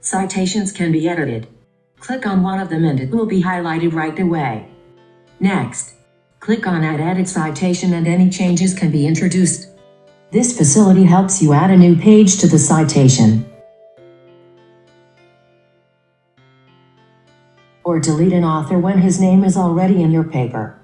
Citations can be edited. Click on one of them and it will be highlighted right away. Next, click on Add Edit Citation and any changes can be introduced. This facility helps you add a new page to the citation. Or delete an author when his name is already in your paper.